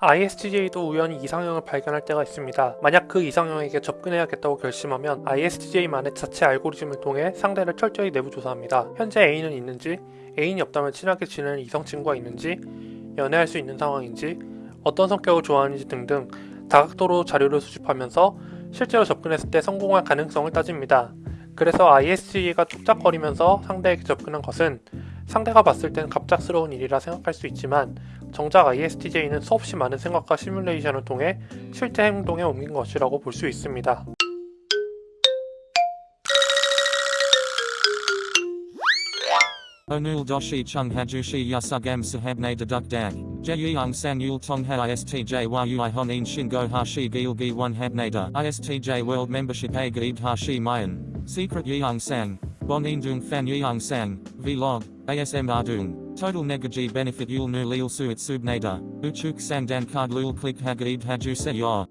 ISTJ도 우연히 이상형을 발견할 때가 있습니다. 만약 그 이상형에게 접근해야겠다고 결심하면 ISTJ만의 자체 알고리즘을 통해 상대를 철저히 내부 조사합니다. 현재 애인은 있는지, 애인이 없다면 친하게 지내는 이성 친구가 있는지, 연애할 수 있는 상황인지, 어떤 성격을 좋아하는지 등등 다각도로 자료를 수집하면서 실제로 접근했을 때 성공할 가능성을 따집니다. 그래서 ISTJ가 뚝딱거리면서 상대에게 접근한 것은 상대가 봤을 땐 갑작스러운 일이라 생각할 수 있지만 정작 ISTJ는 수없이 많은 생각과 시뮬레이션을 통해 실제 행동에 옮긴 것이라고 볼 수 있습니다. Onul doshi chung hajushi yasugam sahabne deduk dag. Jeyung sang yul tongha istj yui honin shingo hashi gilgi one habnada. Istj hashi mayan. Secret yeung sang. Bonin dung fan yeung sang. Vlog. ASM ardung. Total negaji benefit yul nu lil suit subnada. Uchuk sang dan card lul click hagaib haju se yor.